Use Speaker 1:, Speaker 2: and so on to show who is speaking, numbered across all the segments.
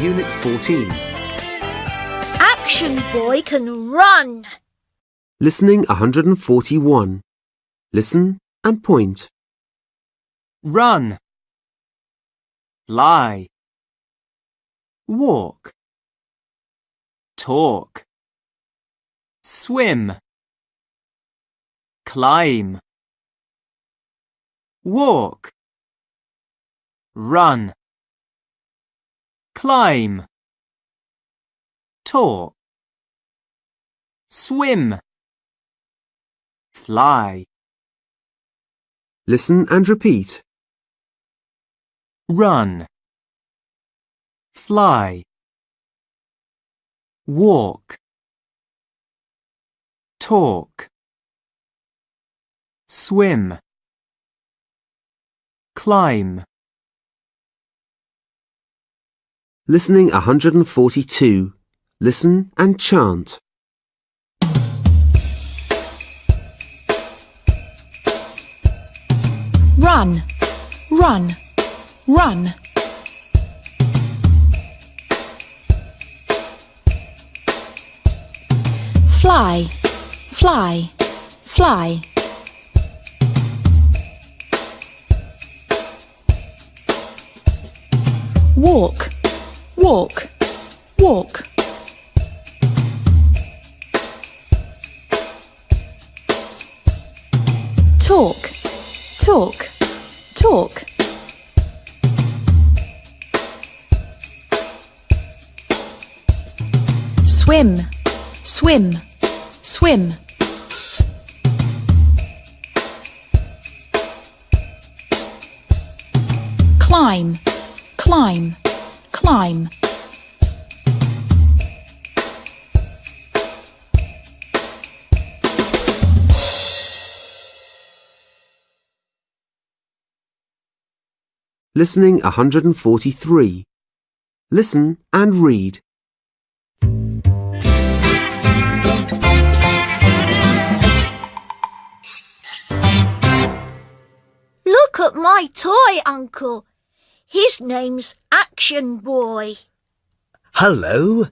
Speaker 1: Unit 14.
Speaker 2: Action Boy can run.
Speaker 1: Listening 141. Listen and point.
Speaker 3: run, lie, walk, talk, swim, climb, walk, run, climb, talk, swim, fly.
Speaker 1: Listen and repeat.
Speaker 3: run, fly, walk, talk, swim, climb,
Speaker 1: Listening 142. Listen and chant.
Speaker 4: Run, run, run. Fly, fly, fly. Walk, walk, walk. Talk, talk, talk. Swim, swim, swim. Climb, climb, climb.
Speaker 1: Listening 143. Listen and read.
Speaker 2: Look at my toy, Uncle. His name's Action Boy.
Speaker 5: Hello.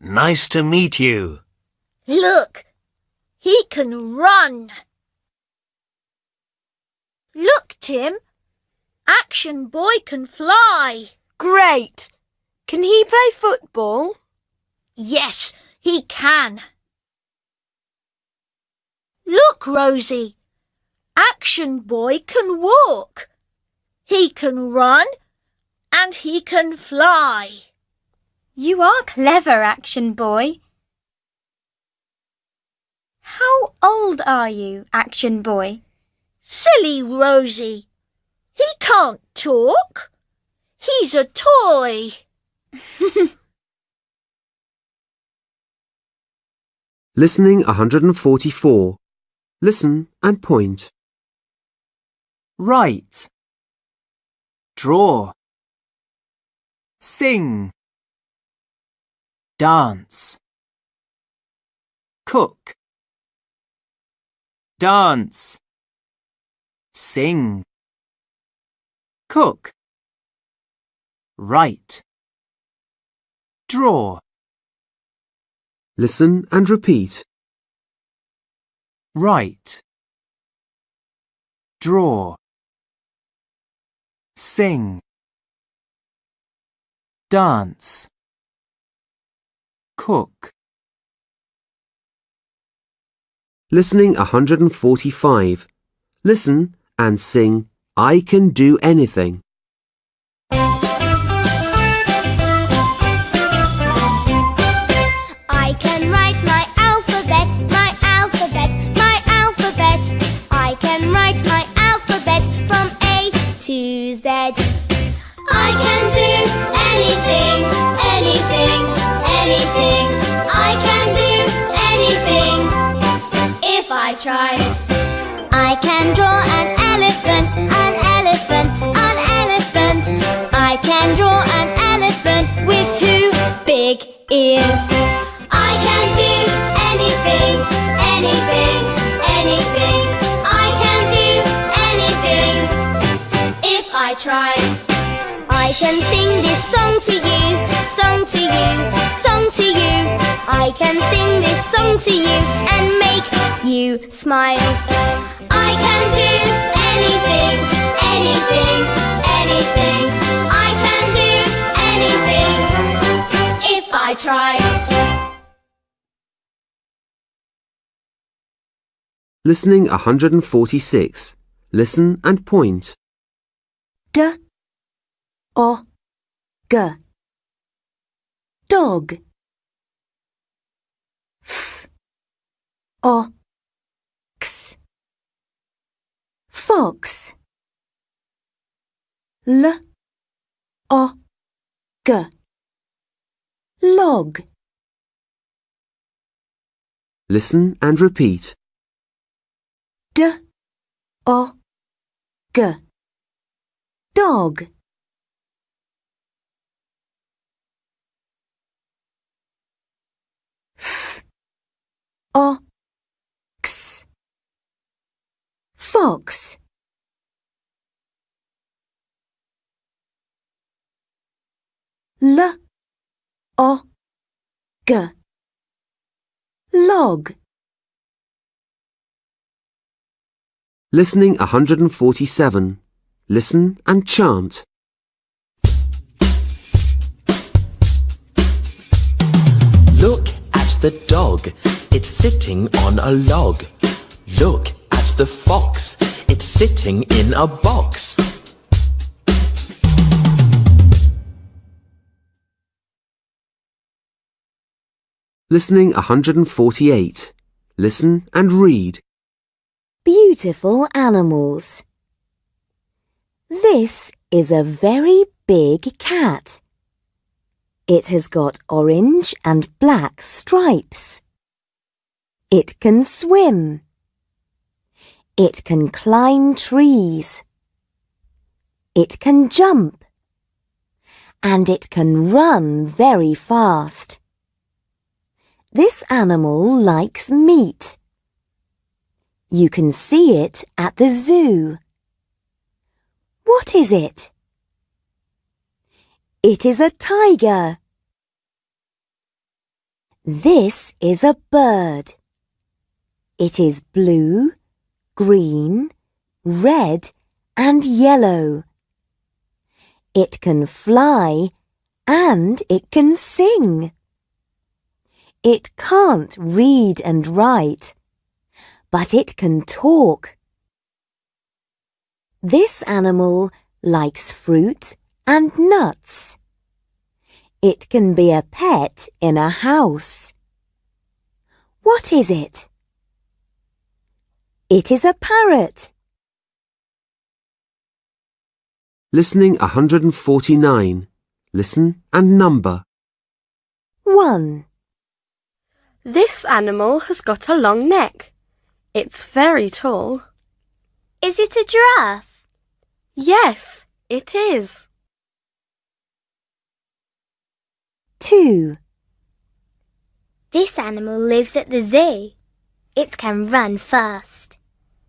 Speaker 5: Nice to meet you.
Speaker 2: Look, he can run. Look, Tim. Action Boy can fly.
Speaker 6: Great! Can he play football?
Speaker 2: Yes, he can. Look, Rosie. Action Boy can walk. He can run and he can fly.
Speaker 7: You are clever, Action Boy. How old are you, Action Boy?
Speaker 2: Silly Rosie. He can't talk. He's a toy.
Speaker 1: Listening 144. Listen and point.
Speaker 3: write, draw, sing, dance, cook, dance, sing, cook, write, draw,
Speaker 1: Listen and repeat.
Speaker 3: write, draw, sing, dance, cook.
Speaker 1: Listening 145. Listen and sing I can do anything.
Speaker 8: Ears. I can do anything, anything, anything. I can do anything if I try. I can sing this song to you, song to you, song to you. I can sing this song to you and make you smile. I try.
Speaker 1: Listening 146. Listen and point.
Speaker 9: D. O. G. Dog. F. O. X. Fox. L. O. G Log.
Speaker 1: Listen and repeat.
Speaker 9: D O G. Dog. F O X. Fox. L G Log
Speaker 1: Listening 147. Listen and chant.
Speaker 10: Look at the dog, it's sitting on a log. Look at the fox, it's sitting in a box.
Speaker 1: Listening 148. Listen and read.
Speaker 9: Beautiful animals. This is a very big cat. It has got orange and black stripes. It can swim. It can climb trees. It can jump. And it can run very fast. This animal likes meat. You can see it at the zoo. What is it? It is a tiger. This is a bird. It is blue, green, red and yellow. It can fly and it can sing. It can't read and write, but it can talk. This animal likes fruit and nuts. It can be a pet in a house. What is it? It is a parrot.
Speaker 1: Listening 149. Listen and number.
Speaker 9: 1,
Speaker 6: This animal has got a long neck. It's very tall.
Speaker 8: Is it a giraffe?
Speaker 6: Yes, it is.
Speaker 9: 2,
Speaker 8: This animal lives at the zoo. It can run fast.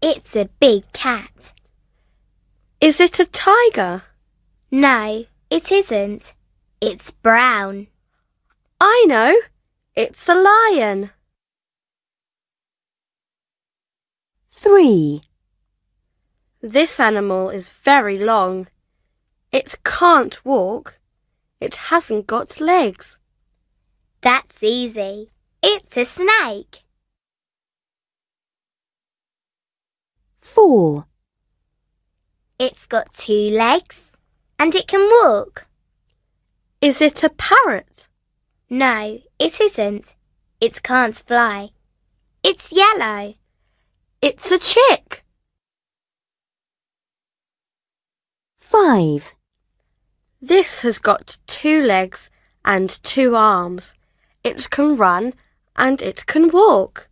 Speaker 8: It's a big cat.
Speaker 6: Is it a tiger?
Speaker 8: No, it isn't. It's brown.
Speaker 6: I know. It's a lion.
Speaker 9: 3,
Speaker 6: This animal is very long. It can't walk. It hasn't got legs.
Speaker 8: That's easy. It's a snake.
Speaker 9: 4,
Speaker 8: It's got two legs and it can walk.
Speaker 6: Is it a parrot?
Speaker 8: No, it isn't. It can't fly. It's yellow.
Speaker 6: It's a chick.
Speaker 9: 5,
Speaker 6: This has got two legs and two arms. It can run and it can walk.